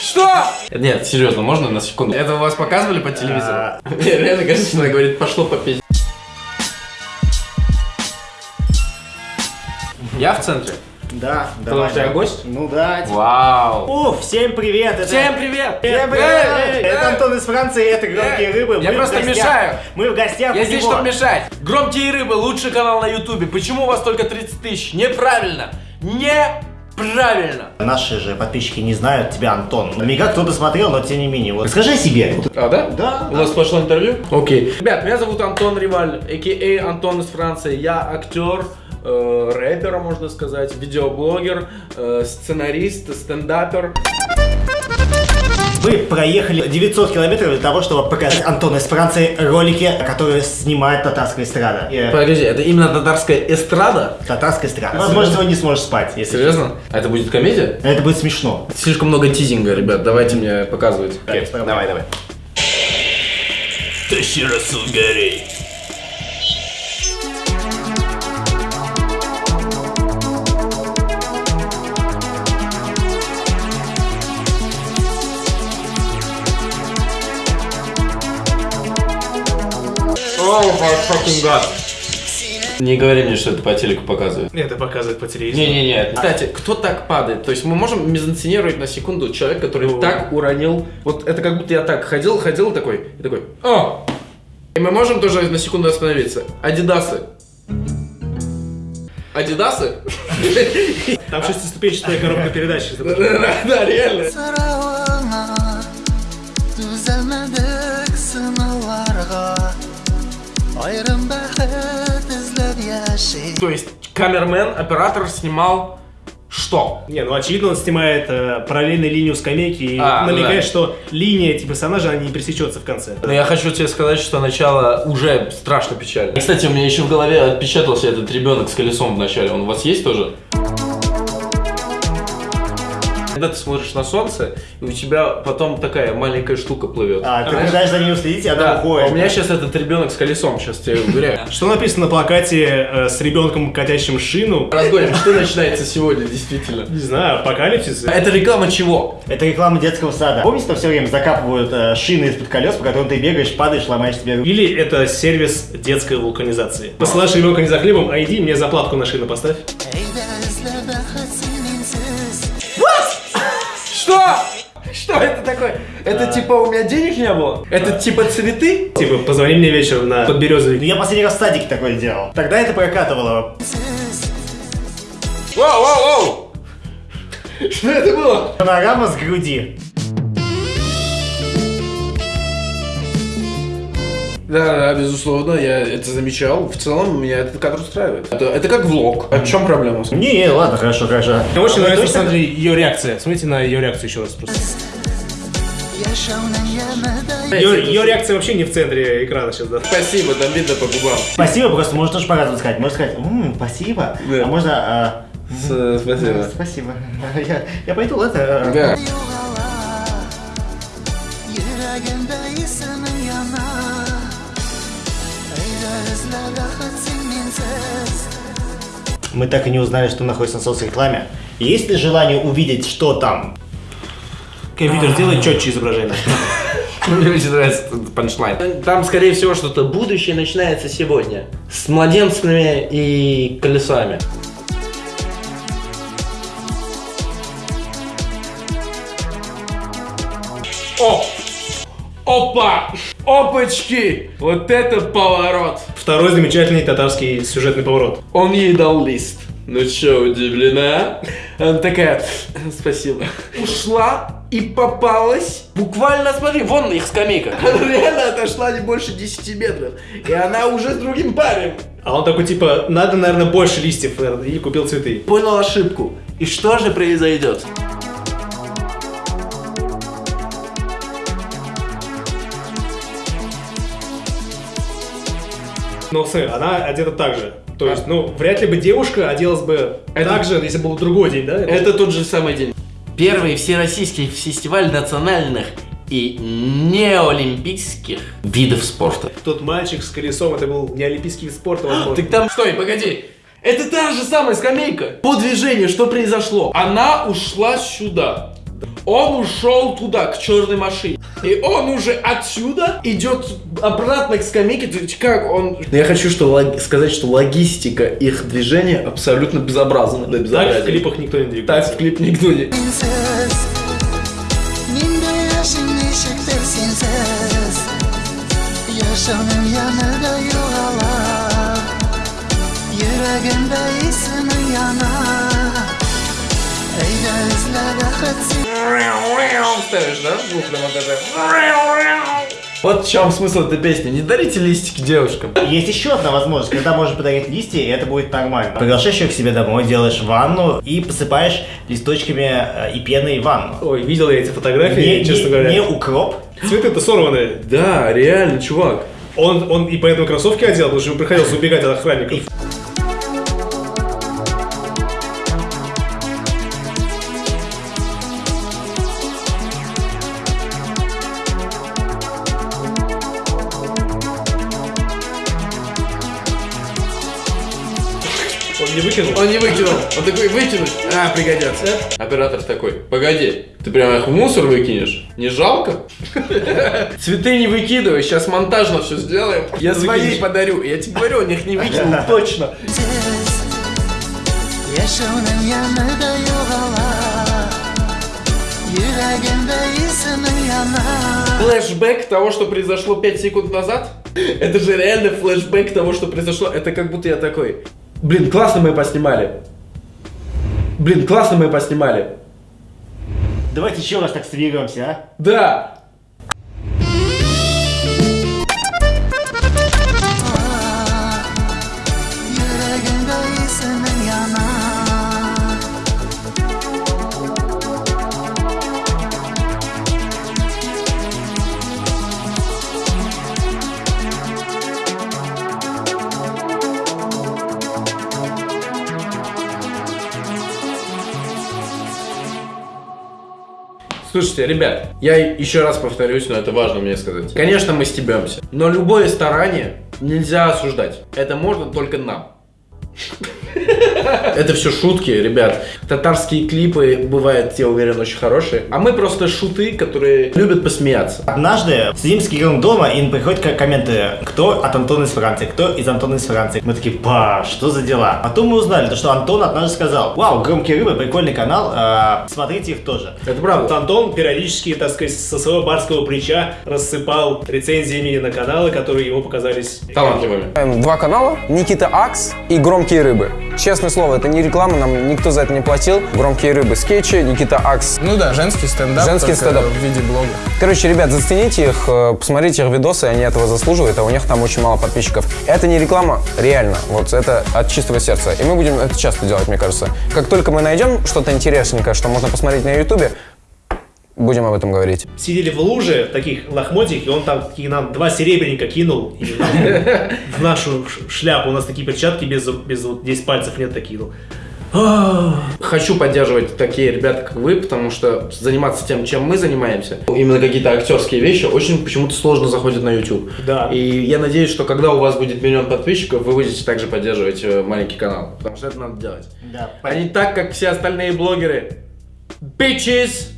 Что? Нет, серьезно, можно на секунду? Это у вас показывали по телевизору? А. Мне реально кажется, что она говорит, пошло по пизде. Я в центре. Да, Потому давай. что я да. гость? Ну да. Вау. Уф, всем привет! Это... Всем привет! Всем привет! Эй, это. Антон из Франции, это «Громкие рыбы». я Мы просто мешаю. Мы в гостях Я здесь, чтобы мешать. Громкие рыбы, лучший канал на ютубе. Почему у вас только 30 тысяч? Неправильно. Неправильно. Наши же подписчики не знают тебя, Антон. Наверняка кто-то смотрел, но тем не менее. Вот расскажи о себе. А, да? Да, У нас пошло интервью? Окей. Ребят, меня зовут Антон Риваль, а.к.а. Антон из Франции. Я актер, э, рэпер, можно сказать, видеоблогер, э, сценарист, стендапер. Вы проехали 900 километров для того, чтобы показать Антону из Франции ролики, которые снимает татарская эстрада. И, Подожди, это именно татарская эстрада? Татарская эстрада. Возможно, сегодня не сможешь спать, если Серьезно? А это будет комедия? Это будет смешно. Слишком много тизинга, ребят, давайте мне показывать. давай, давай. Тащи Расул Гарей. Oh my fucking god. Не говори мне, что это по телеку показывают. Это показывает по телевизору. Не-не-не. Кстати, кто так падает? То есть мы можем мизансценировать на секунду человека, который Ну. так уронил. Вот это как будто я так ходил, ходил такой, и такой, о! И мы можем тоже на секунду остановиться. Адидасы. Адидасы? Там шестиступенчатая коробка передач. Да, реально. То есть камермен, оператор снимал что? Не, ну очевидно, он снимает э, параллельную линию скамейки и А, ну намекает, да. что линия этих персонажей, она не пересечется в конце. Но я хочу тебе сказать, что начало уже страшно печально. Кстати, у меня еще в голове отпечатался этот ребенок с колесом в начале. Он у вас есть тоже? Когда ты смотришь на солнце, и у тебя потом такая маленькая штука плывет. А, ты пытаешься за ним следить, и она Да, уходит. а у меня сейчас этот ребенок с колесом, сейчас тебе уверяю. Что написано на плакате э, с ребенком, катящим шину? Разгоним, что начинается сегодня, действительно? Не знаю, апокалипсис. Это реклама чего? Это реклама детского сада. Помните, что все время закапывают э, шины из-под колес, по которым ты бегаешь, падаешь, ломаешь себе? Или это сервис детской вулканизации. Посылаешь ребенка не за хлебом, а иди мне заплатку на шину поставь. Что это такое? Это типа у меня денег не было? Это типа цветы? Типа, позвони мне вечером на Ну, подберезовик. я последний раз в садике такое делал. Тогда это прокатывало. Воу, воу, воу! Что это было? Панорама с груди. Да, да, безусловно, я это замечал. В целом меня этот кадр устраивает. Это, это как влог. А в чем проблема? Не, не, ладно, хорошо, хорошо. Мне очень А нравится, точно- смотри, ее реакция. Смотрите на ее реакцию еще раз просто. Ее, ее реакция вообще не в центре экрана сейчас, да. Спасибо, там видно по губам. Спасибо, просто можно тоже по-разному сказать. Можно сказать, «М, спасибо, Да. а можно... а, С- Спасибо. Спасибо. Я, я пойду, ладно? Да. Мы так и не узнали, что находится на соцрекламе. Есть ли желание увидеть, что там? Компьютер сделай четче изображение. Мне очень нравится этот панчлайн. Там, скорее всего, что-то будущее начинается сегодня. С младенцами и колесами. О! Опа! Опачки! Вот это поворот! Второй замечательный татарский сюжетный поворот. Он ей дал лист. Ну чё, удивлена? Она такая, спасибо. Ушла и попалась. Буквально, смотри, вон их скамейка. Она реально отошла не больше 10 метров. И она уже с другим парнем. А он такой, типа, надо, наверное, больше листьев, и купил цветы. Понял ошибку. И что же произойдет? Но, смотри, она одета так же. То есть, ну, вряд ли бы девушка оделась бы Это- так же, если был другой день, да? Это тот же самый день. Первый всероссийский фестиваль национальных и неолимпийских видов спорта. Тот мальчик с колесом, это был не олимпийский вид спорта, возможно. Так там... Стой, погоди. Это та же самая скамейка. По движению что произошло? Она ушла сюда. Он ушел туда, к черной машине. И он уже отсюда идет обратно к скамейке. То есть Как он... Я хочу что, лог- сказать, что логистика их движения абсолютно безобразна. Да, Так в безобразие. клипах никто не Так двигается. в клип никто не... Yuvalar Yüreğimde ismin yanar Ставишь, да? Звук на монтаже. Вот в чем смысл этой песни. Не дарите листики девушкам. Есть еще одна возможность, когда можешь подарить листья, и это будет нормально. Приглашаешь ее к себе домой, делаешь ванну и посыпаешь листочками э, и пеной ванну. Ой, видел я эти фотографии, Не, честно не- говоря. не укроп, Цветы-то сорванные. Да, реально, чувак. Он, он и поэтому кроссовки одел, потому что ему приходилось убегать от охранников. Он не выкинул. Он не выкинул. Он такой, выкинуть. А, пригодятся. Оператор такой, погоди, ты прямо их в мусор выкинешь? Не жалко? Цветы не выкидывай, сейчас монтажно все сделаем. Я свои подарю. Я тебе говорю, он их не выкинул, точно. Yaşamın yanında yuvalar Yüreğimde ismin yanar Флэшбэк того, что произошло 5 секунд назад? Это же реально флэшбэк того, что произошло. Это как будто я такой, блин, классно мы поснимали. Блин, классно мы поснимали. давайте еще раз так свигаемся, а? Да, Слушайте, ребят, я еще раз повторюсь, но это важно мне сказать. Конечно, мы стебемся, но любое старание нельзя осуждать. Это можно только нам. Это все шутки, ребят. Татарские клипы бывают, я уверен, очень хорошие. А мы просто шуты, которые любят посмеяться. Однажды сидим с Кириллом дома, и приходят ко- комменты, кто от Антона из Франции, кто из Антона из Франции. Мы такие, па, что за дела? Потом мы узнали, то, что Антон однажды сказал, вау, громкие рыбы, прикольный канал, а, смотрите их тоже. Это Вот правда. Антон периодически, так сказать, со своего барского плеча рассыпал рецензиями на каналы, которые ему показались Талантливыми. Эм, Два канала, Никита Акс и Громкие рыбы. Честное слово, это не реклама, нам никто за это не платил. Громкие рыбы скетчи, Никита Акс. Ну да, женский стендап. Женский стендап. В виде блога. Короче, ребят, зацените их, э, посмотрите их видосы, они этого заслуживают, а у них там очень мало подписчиков. Это не реклама, реально, вот это от чистого сердца. И мы будем это часто делать, мне кажется. Как только мы найдем что-то интересненькое, что можно посмотреть на ютубе, будем об этом говорить. сидели в луже в таких лохмотьях, и он там такие нам два серебряника кинул и в нашу шляпу. У нас такие перчатки без, без вот здесь пальцев нет такие. ну. Хочу поддерживать такие ребята, как вы, потому что заниматься тем, чем мы занимаемся, именно какие-то актерские вещи, очень почему-то сложно заходят на YouTube. Да. И я надеюсь, что когда у вас будет миллион подписчиков, вы будете также поддерживать э, маленький канал. Потому что это надо делать. Да, А не так, как все остальные блогеры. Bitches!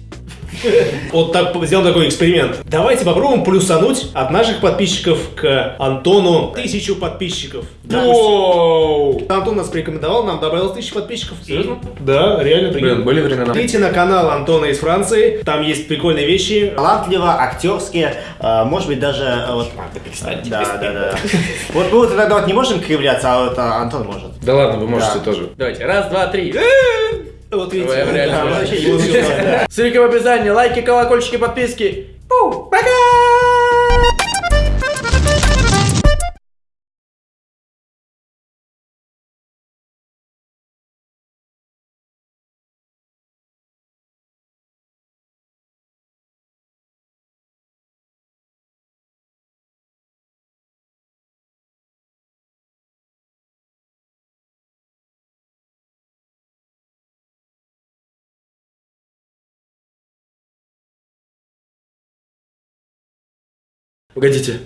Вот так сделаем такой эксперимент. Давайте попробуем плюсануть от наших подписчиков к Антону тысячу подписчиков. Воу! Антон нас порекомендовал, нам добавилось тысячу подписчиков. И- Серьезно? Да, реально Блин, прикольно. были времена. Идите на канал Антона из Франции, там есть прикольные вещи. талантливо, актерские, а, может быть даже э, вот. Да, да, да. Вот мы вот иногда вот не можем кривляться, а вот а, Антон может. Да ладно, вы можете тоже. Давайте, раз, два, три. Вот видите. Ой, реально. Да, вообще не успеваю. Ссылка в описании, лайки, колокольчики, подписки. Пу, пока! Погодите,